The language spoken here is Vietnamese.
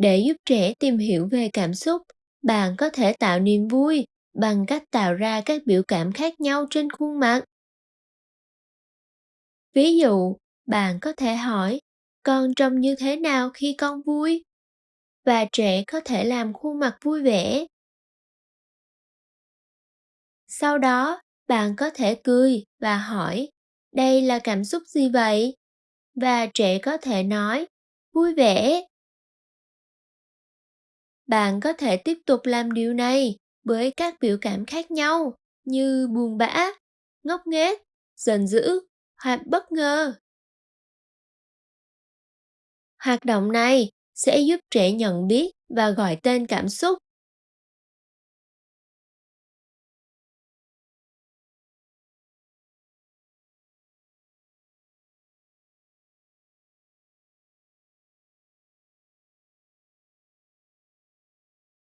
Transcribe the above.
Để giúp trẻ tìm hiểu về cảm xúc, bạn có thể tạo niềm vui bằng cách tạo ra các biểu cảm khác nhau trên khuôn mặt. Ví dụ, bạn có thể hỏi, con trông như thế nào khi con vui? Và trẻ có thể làm khuôn mặt vui vẻ. Sau đó, bạn có thể cười và hỏi, đây là cảm xúc gì vậy? Và trẻ có thể nói, vui vẻ. Bạn có thể tiếp tục làm điều này với các biểu cảm khác nhau như buồn bã, ngốc nghếch, giận dữ hoặc bất ngờ. Hoạt động này sẽ giúp trẻ nhận biết và gọi tên cảm xúc